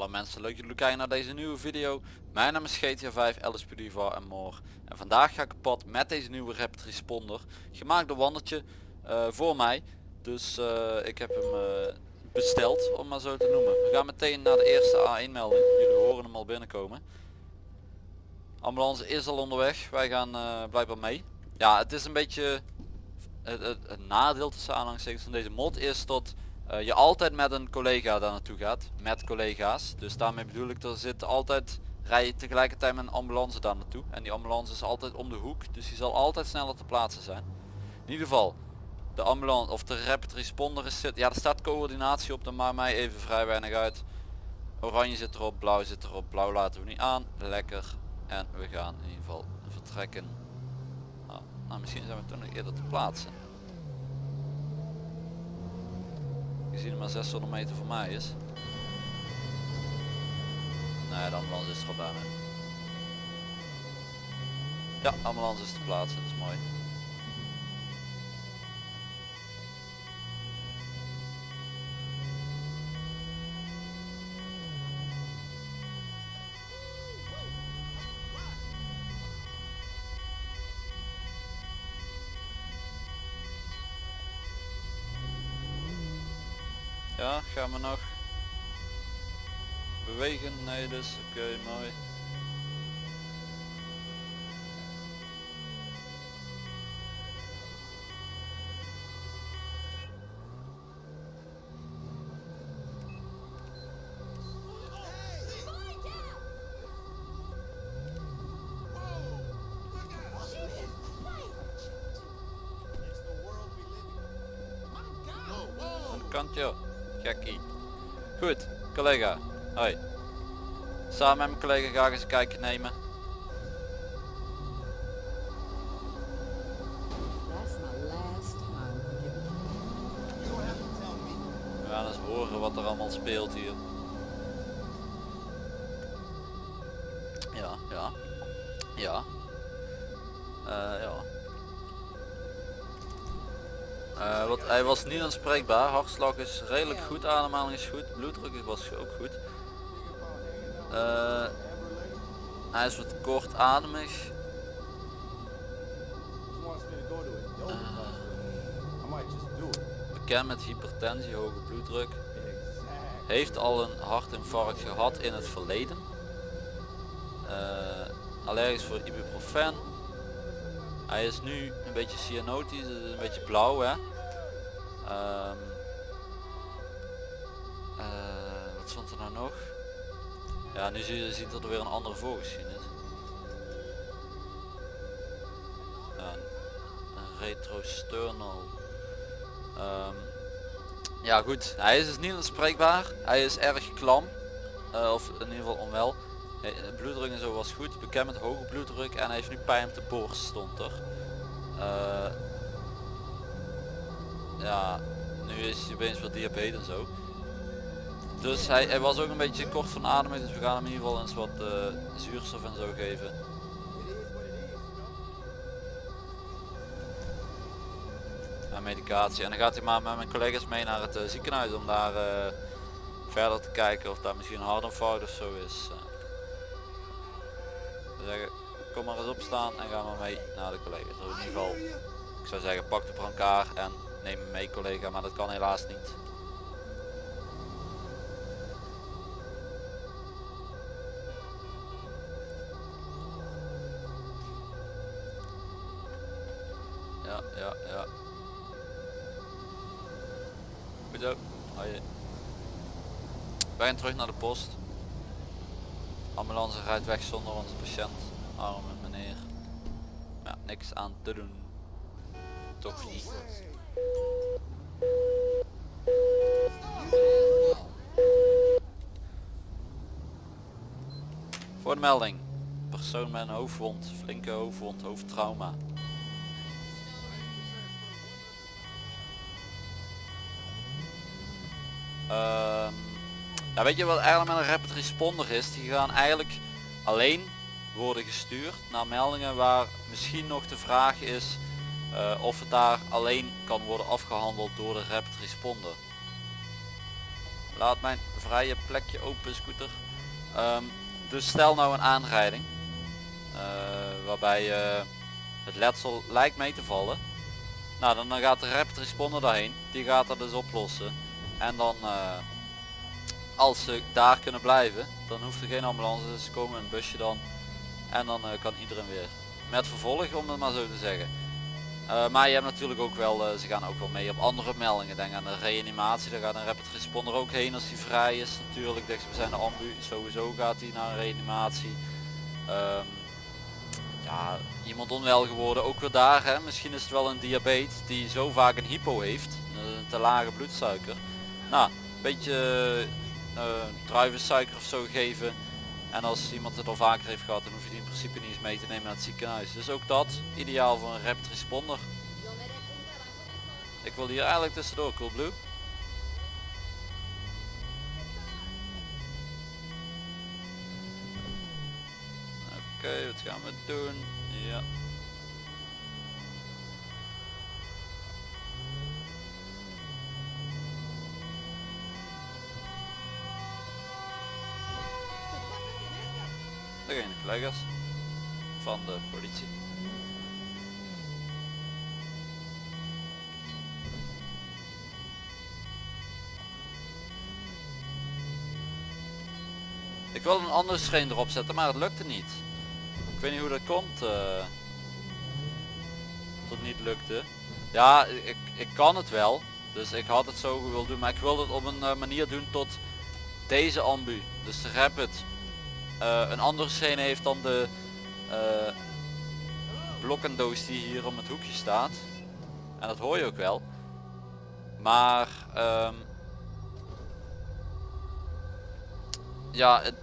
Hallo mensen, leuk dat jullie kijken naar deze nieuwe video. Mijn naam is GTA 5, LSP Diva en more. En vandaag ga ik op pad met deze nieuwe Rapid Responder. Gemaakt door Wandertje uh, voor mij. Dus uh, ik heb hem uh, besteld, om maar zo te noemen. We gaan meteen naar de eerste A1 melding. Jullie horen hem al binnenkomen. Ambulance is al onderweg. Wij gaan blijkbaar mee. Ja, het is een beetje... Het, het, het nadeel tussen aanhalingstekens van deze mod is dat uh, je altijd met een collega daar naartoe gaat. Met collega's. Dus daarmee bedoel ik, er zit altijd, rij je tegelijkertijd met een ambulance daar naartoe. En die ambulance is altijd om de hoek. Dus die zal altijd sneller te plaatsen zijn. In ieder geval, de ambulance of de rapid responder is zit. Ja, er staat coördinatie op, dan maakt mij even vrij weinig uit. Oranje zit erop, blauw zit erop, blauw laten we niet aan. Lekker. En we gaan in ieder geval vertrekken. Nou, nou misschien zijn we toen nog eerder te plaatsen. Gezien het maar 600 meter voor mij is. Nee, de ambulance is er al bijna. Ja, ambulance is te plaatsen, dat is mooi. Ja, gaan we nog bewegen? Nee, dus oké, okay, mooi. kantje Gekkie. Goed, collega. Hoi. Samen met mijn collega ga ik eens een kijkje nemen. We gaan eens horen wat er allemaal speelt hier. Ja, ja. Ja. Uh, ja. Uh, wat, hij was niet aanspreekbaar, hartslag is redelijk goed, ademhaling is goed, bloeddruk was ook goed. Uh, hij is wat kortademig. Uh, bekend met hypertensie, hoge bloeddruk. Heeft al een hartinfarct gehad in het verleden. allergisch voor ibuprofen. Hij is nu een beetje cyanotisch, een beetje blauw hè. Um, uh, wat stond er nou nog? Ja, nu zie je, ziet er weer een andere voorgeschiedenis. Ja, een retrosternal. Um, ja goed, hij is dus niet aanspreekbaar. Hij is erg klam. Uh, of in ieder geval onwel. De bloeddruk en zo was goed. Bekend met hoge bloeddruk en hij heeft nu pijn op de borst stond er. Uh, ja, nu is hij opeens wat diabetes en zo. Dus hij, hij, was ook een beetje kort van ademing, dus we gaan hem in ieder geval eens wat uh, zuurstof en zo geven. En medicatie. En dan gaat hij maar met mijn collega's mee naar het ziekenhuis om daar verder te kijken of daar misschien een hartinfarct of zo is. Zeggen, kom maar eens opstaan en ga maar mee naar de collega's. in ieder geval, ik zou zeggen pak de brancard en neem me mee collega, maar dat kan helaas niet. Ja, ja, ja. Goed zo. Wij gaan terug naar de post. Ambulance rijdt weg zonder onze patiënt. Arme meneer. Ja, niks aan te doen. Toch niet. Voor de melding. Persoon met een hoofdwond, flinke hoofdwond, hoofdtrauma. Ja, weet je wat eigenlijk met een rapid responder is? Die gaan eigenlijk alleen worden gestuurd naar meldingen waar misschien nog de vraag is uh, of het daar alleen kan worden afgehandeld door de rapid responder. laat mijn vrije plekje open scooter. Ehm, dus stel nou een aanrijding. eh, waarbij eh, het letsel lijkt mee te vallen. Nou dan, dan gaat de rapid responder daarheen. Die gaat dat dus oplossen. En dan eh, als ze daar kunnen blijven. Dan hoeft er geen ambulance. Ze komen een busje dan. En dan eh, kan iedereen weer met vervolg om het maar zo te zeggen. Eh, maar je hebt natuurlijk ook wel, eh, ze gaan ook wel mee op andere meldingen. Denk aan de reanimatie, daar gaat een rapid responder ook heen als die vrij is. Natuurlijk, dichtstbijzijnde ambu, sowieso gaat hij naar een reanimatie. Ehm, ja, iemand onwel geworden, ook weer daar. Hè. Misschien is het wel een diabetes die zo vaak een hypo heeft, een te lage bloedsuiker. Nou, beetje druivensuiker of zo geven. En als iemand het al vaker heeft gehad, dan hoef je die in principe niet eens mee te nemen naar het ziekenhuis. Dus ook dat, ideaal voor een rapid responder. Ik wil hier eigenlijk tussendoor, Coolblue. Oké, wat gaan we doen? Ja. Van de politie. Ik wil een andere screen erop zetten, maar het lukte niet. Ik weet niet hoe dat komt. eh, dat niet lukte. Ja, ik, ik kan het wel. Dus ik had het zo willen doen, maar ik wilde het op een eh, manier doen tot deze ambu. Dus rapid. Eh, een andere scène heeft dan de eh, blokkendoos die hier om het hoekje staat. En dat hoor je ook wel. Maar ehm, ja, het,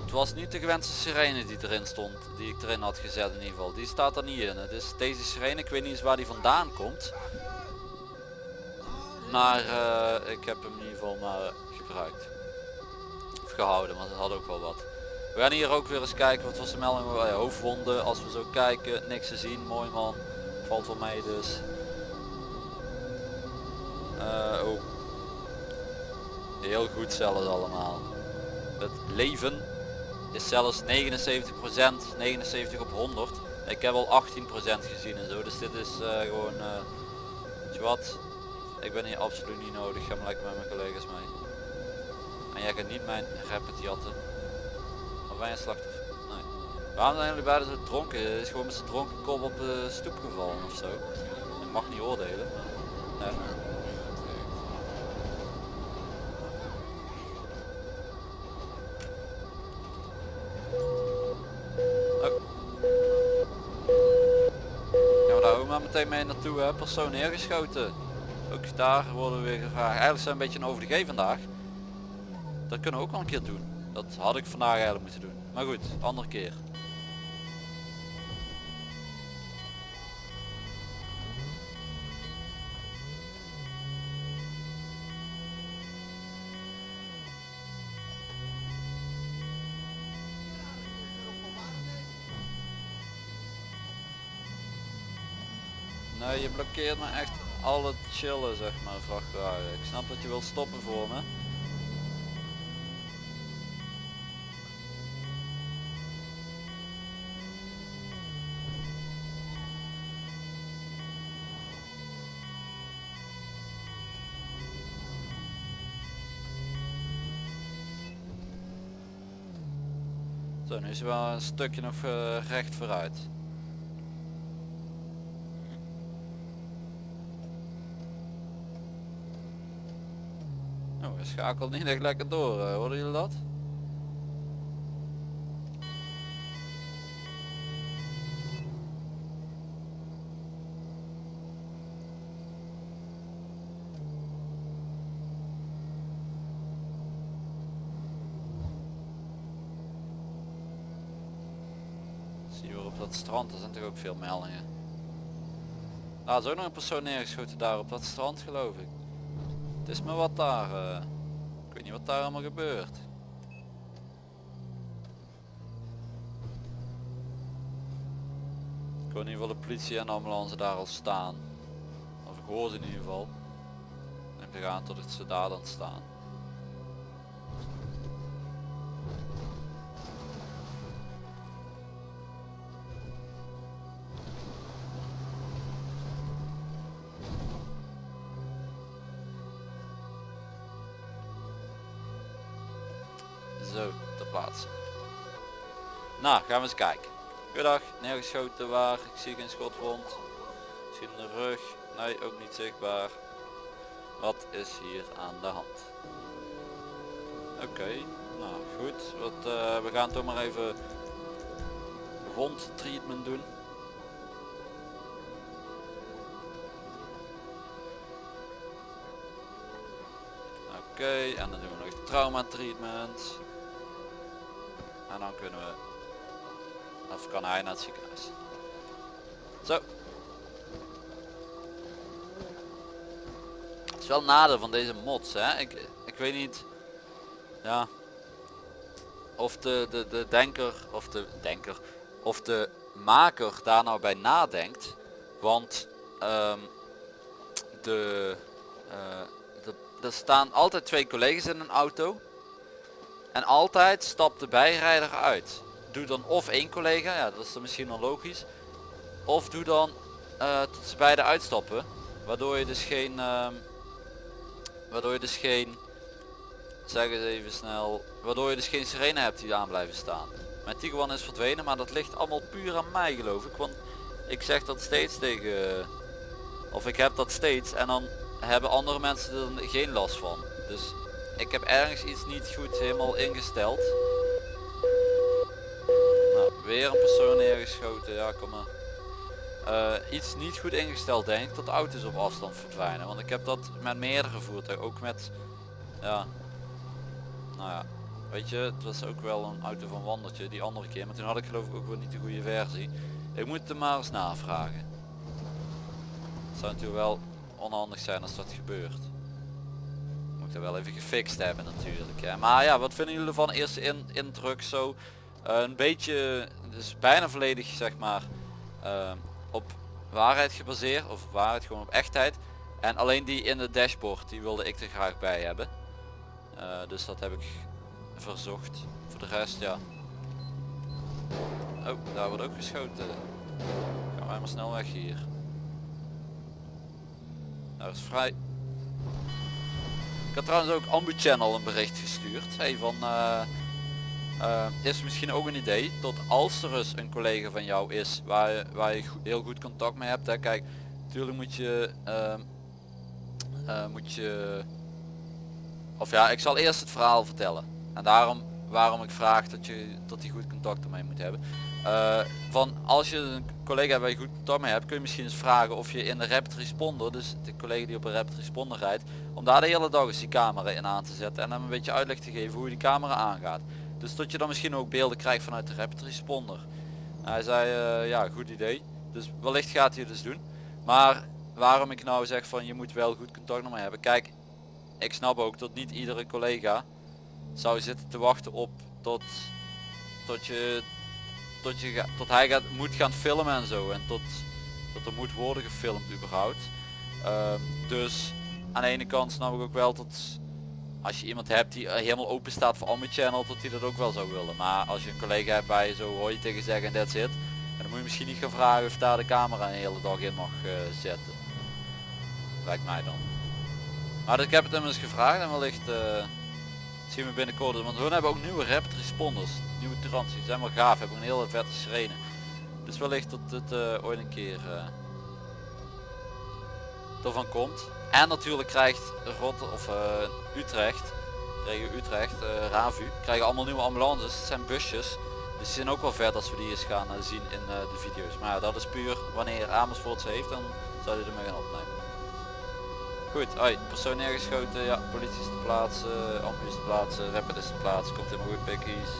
het was niet de gewenste sirene die erin stond, die ik erin had gezet in ieder geval. Die staat er niet in. Het is deze sirene, ik weet niet eens waar die vandaan komt. Maar eh, ik heb hem in ieder geval maar gebruikt. Of gehouden, want het had ook wel wat. We gaan hier ook weer eens kijken, wat was de melding? Ja, hoofdwonden, als we zo kijken, niks te zien, mooi man. Valt wel mee dus. Eh, oh. Heel goed zelfs allemaal. Het leven is zelfs 79%, 79 op 100. Ik heb al 18% gezien en zo, dus dit is eh, gewoon, eh, weet je wat, ik ben hier absoluut niet nodig, ga maar lekker met mijn collega's mee. En jij gaat niet mijn rapid jatten. Je een slachtoffer? Waarom zijn jullie beiden zo dronken? Is gewoon met zijn dronken kop op de stoep gevallen of zo. Ik mag niet oordelen. Nee. Oh. Meteen mee naartoe, hè? persoon neergeschoten. Ook daar worden we weer gevraagd. Eigenlijk zijn we een beetje een over de G vandaag. Dat kunnen we ook wel een keer doen. Dat had ik vandaag eigenlijk moeten doen. Maar goed, andere keer. Nee, je blokkeert me echt al het chillen zeg maar vrachtwagen. Ik snap dat je wilt stoppen voor me. Zo, nu is er wel een stukje nog eh, recht vooruit. Oh, hij schakelt niet echt lekker door, uh, hoorden jullie dat? Zie je weer op dat strand, er zijn toch ook veel meldingen. Nou, er is ook nog een persoon neergeschoten daar op dat strand geloof ik. Het is maar wat daar. eh, ik weet niet wat daar allemaal gebeurt. Ik hoor in ieder geval de politie en ambulance daar al staan. Of ik hoor ze in ieder geval. En we gaan tot het ze daar dan staan. Gaan we eens kijken. Goedendag, neergeschoten waar? Ik zie geen schotwond. Misschien de rug. Nee, ook niet zichtbaar. Wat is hier aan de hand? Oké, nou goed. Wat, uh, we gaan toch maar even wondtreatment doen. Oké, en dan doen we nog trauma treatment. En dan kunnen we, of kan hij naar het ziekenhuis. Zo. Het is wel nadeel van deze mods, hè. Ik, ik weet niet, ja, of de, de, de denker, of de denker, of de maker daar nou bij nadenkt. Want um, de, uh, er staan altijd twee collega's in een auto. En altijd stapt de bijrijder uit. Doe dan of één collega, ja dat is dan misschien wel logisch. Of doe dan uh, tot ze beide uitstappen. Waardoor je dus geen... Uh, waardoor je dus geen... Zeg eens even snel. Waardoor je dus geen sirene hebt die aan blijven staan. Mijn Tiguan is verdwenen, maar dat ligt allemaal puur aan mij geloof ik. Want ik zeg dat steeds tegen... Of ik heb dat steeds en dan hebben andere mensen er geen last van. Dus ik heb ergens iets niet goed helemaal ingesteld. Weer een persoon neergeschoten, ja kom maar. Uh, iets niet goed ingesteld denk ik dat auto's op afstand verdwijnen. Want ik heb dat met meerdere voertuigen, ook met, ja, nou ja, weet je, het was ook wel een auto van Wandertje die andere keer. Maar toen had ik geloof ik ook wel niet de goede versie. Ik moet er maar eens navragen. Het zou natuurlijk wel onhandig zijn als dat gebeurt. Moet er wel even gefixt hebben natuurlijk. Hè. Maar ja, wat vinden jullie van eerste in, indruk zo? Uh, een beetje, dus bijna volledig zeg maar uh, op waarheid gebaseerd. Of waarheid gewoon op echtheid. En alleen die in de dashboard, die wilde ik er graag bij hebben. Uh, dus dat heb ik verzocht. Voor de rest ja. Oh, daar wordt ook geschoten. Gaan wij maar snel weg hier. Nou is vrij. Ik had trouwens ook Ambu Channel een bericht gestuurd. Hey, van uh, is misschien ook een idee tot als er eens een collega van jou is waar je, waar je heel goed contact mee hebt. Hè. Kijk, natuurlijk moet je uh, moet je of ja, ik zal eerst het verhaal vertellen. En daarom waarom ik vraag dat je dat die goed contact ermee moet hebben. Uh, van als je een collega waar je goed contact mee hebt kun je misschien eens vragen of je in de rapid responder dus de collega die op een rapid responder rijdt om daar de hele dag eens die camera in aan te zetten en hem een beetje uitleg te geven hoe die camera aangaat dus dat je dan misschien ook beelden krijgt vanuit de rapid responder hij zei uh, ja goed idee dus wellicht gaat hij dus doen maar waarom ik nou zeg van je moet wel goed contact mee hebben kijk ik snap ook dat niet iedere collega zou zitten te wachten op tot tot je tot, je, tot hij gaat, moet gaan filmen en zo. En tot, tot er moet worden gefilmd überhaupt. Uh, dus aan de ene kant snap ik ook wel dat als je iemand hebt die helemaal open staat voor Ambi Channel, dat hij dat ook wel zou willen. Maar als je een collega hebt waar je zo hoor je tegen zeggen en that's it. Dan moet je misschien niet gaan vragen of daar de camera een hele dag in mag uh, zetten. Lijkt mij dan. Maar ik heb het hem eens gevraagd en wellicht uh, zien we binnenkort. Want hun hebben ook nieuwe rapid responders nieuwe transies zijn wel gaaf hebben een hele vette sirene dus wellicht dat het ooit een keer ervan komt en natuurlijk krijgt Rot of uh, Utrecht krijgen Utrecht uh, Ravu krijgen allemaal nieuwe ambulances. Het zijn busjes. Dus die zijn ook wel vet als we die eens gaan zien in de video's. Maar ja, dat is puur wanneer Amersfoort ze heeft dan zou je ermee gaan opnemen. Goed, oi, persoon neergeschoten, ja, politie is te plaatsen, ambulance te plaatsen, rapid is te plaatsen, komt helemaal goed pikkies.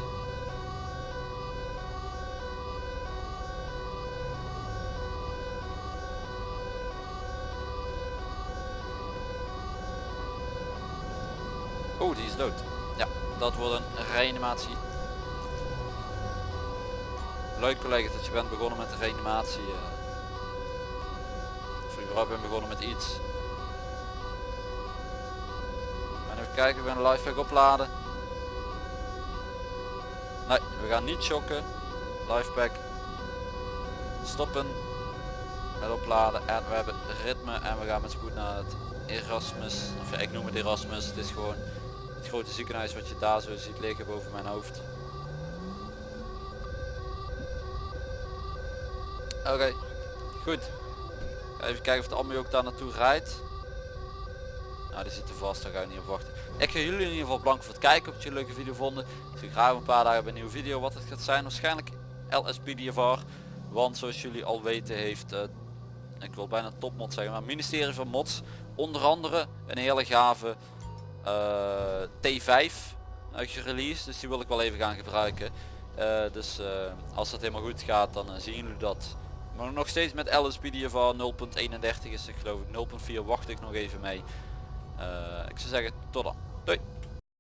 Dood. Ja, dat wordt een reanimatie. Leuk collega's dat je bent begonnen met de reanimatie. Uh, of überhaupt ben begonnen met iets. En even kijken, we gaan de lifepack opladen. Nee, we gaan niet shocken. Lifepack. Stoppen. Met opladen. En we hebben ritme en we gaan met spoed naar het Erasmus. Of ja, ik noem het Erasmus. Het is gewoon grote ziekenhuis wat je daar zo ziet liggen boven mijn hoofd. Oké, goed. Even kijken of de ambu ook daar naartoe rijdt. Nou, die zitten vast, daar ga ik niet op wachten. Ik ga jullie in ieder geval bedanken voor het kijken, of jullie een leuke video vonden. Ik zie graag een paar dagen bij een nieuwe video. Wat het gaat zijn, waarschijnlijk LSPDFR. Want zoals jullie al weten heeft, uh, ik wil bijna topmod zeggen, maar ministerie van Mods onder andere een hele gave T5 gereleased. Dus die wil ik wel even gaan gebruiken. Uh, dus als dat helemaal goed gaat, dan zien jullie dat. Maar nog steeds met LSPDFR 0.31 is het geloof ik. 0.4 wacht ik nog even mee. ik zou zeggen, tot dan. Doei.